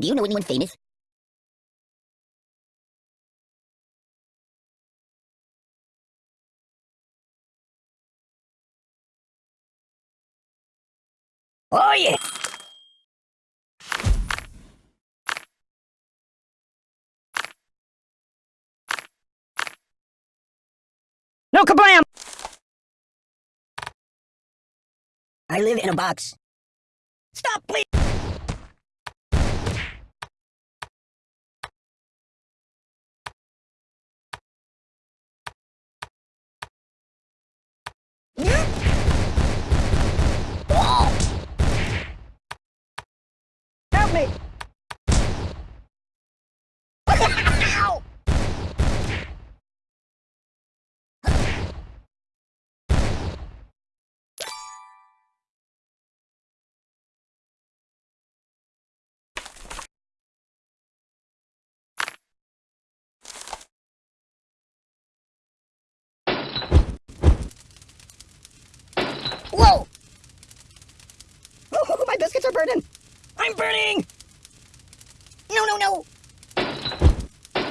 Do you know anyone famous? Oh yeah! No kablam! I live in a box. Stop, please! Me! Whoa! Oh, my biscuits are burning! I'm burning! No, no, no!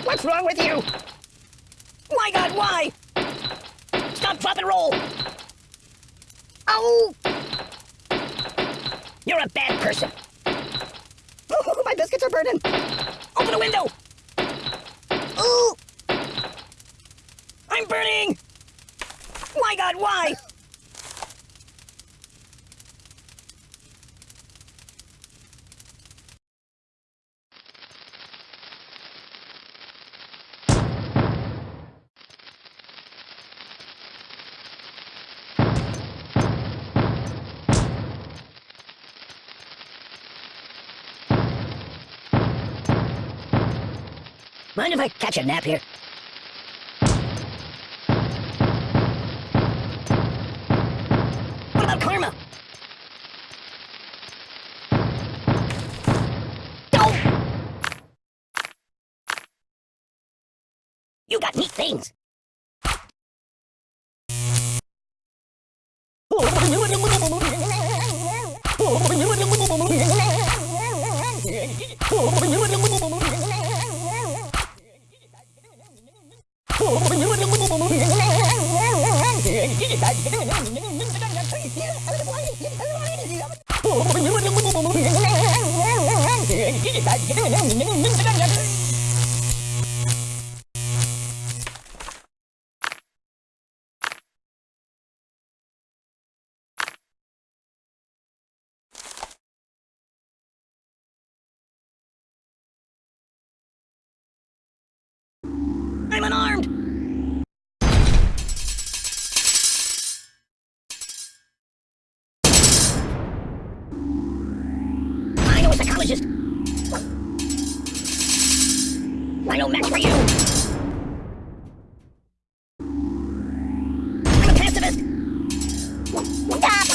What's wrong with you? My god, why? Stop, drop, and roll! Oh! You're a bad person! My biscuits are burning! Open the window! Ooh! I'm burning! My god, why? Mind if I catch a nap here? What about karma? No! You got neat things. I'm unarmed! I know a psychologist! I know match for you! I'm a pacifist! Stop! Ah.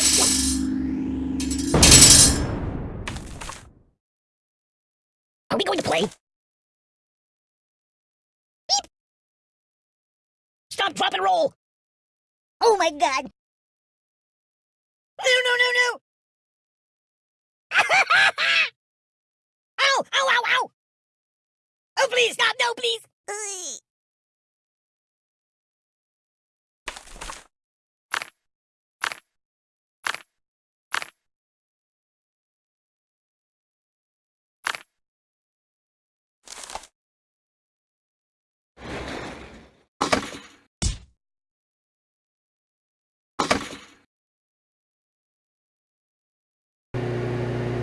Are we going to play? Beep! Stop, drop, and roll! Oh my god! No, no, no, no! ow! Ow, ow, ow! Oh, please, stop! No, please!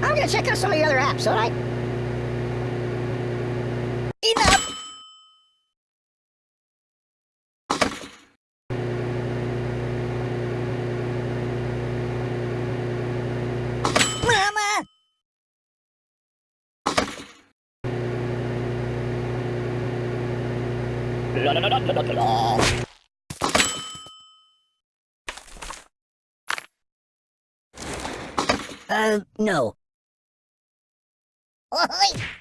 I'm gonna check out some of the other apps, alright? Peanut. Mama! La la la la la la la. Uh, no. Oi!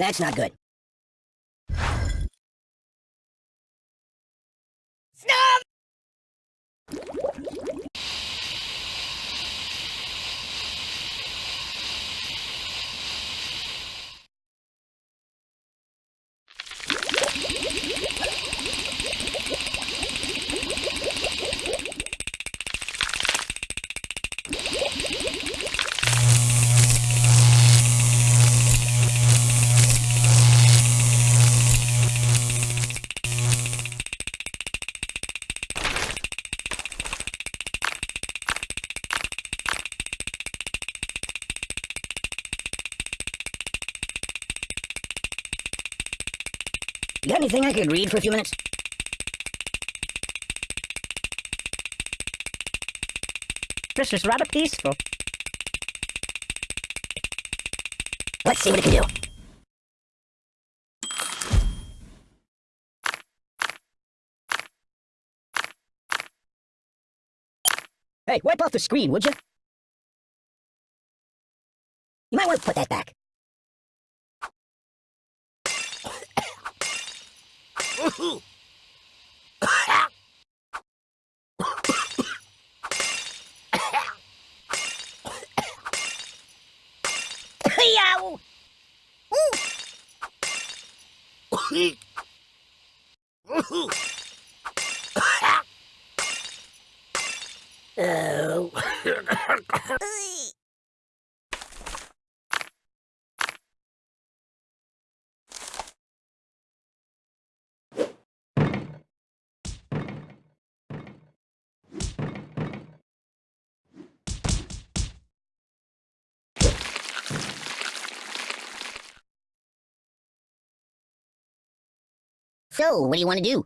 That's not good. You got anything I could read for a few minutes? This is rather peaceful. Let's see what it can do. Hey, wipe off the screen, would you? You might want to put that back. Yow! Oh. So, what do you want to do?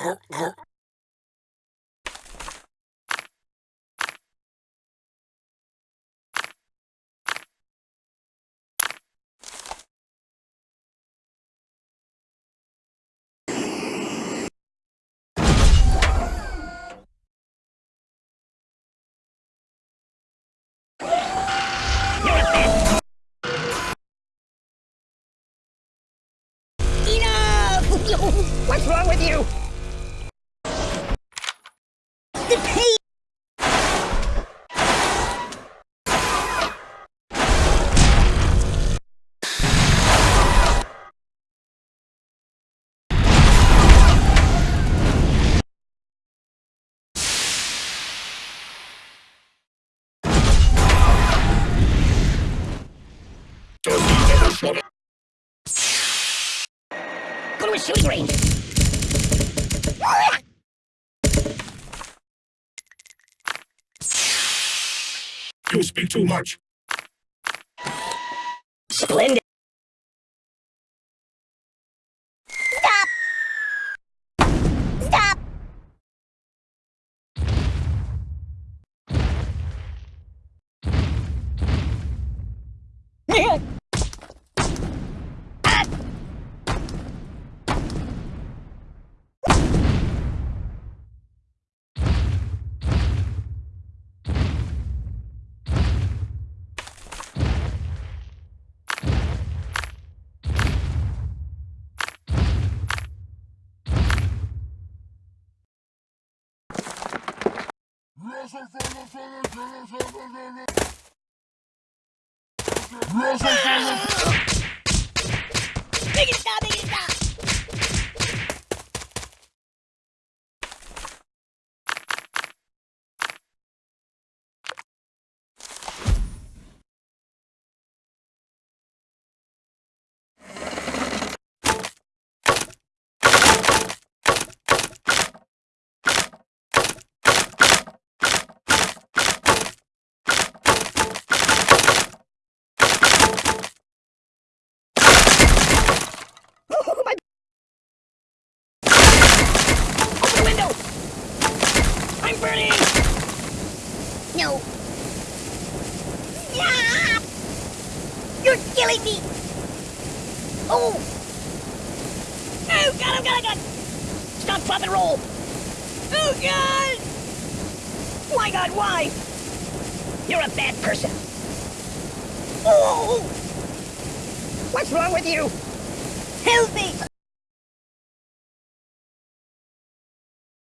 Enough! with you? The pain! Go to a shooting range! You speak too much. Splendid! Stop! Stop! Make Gracias. Oh! Oh, God, oh, God, oh, God! Stop, drop, and roll! Oh, God! Why, God, why? You're a bad person. Oh! What's wrong with you? Help me!